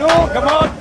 No, come on.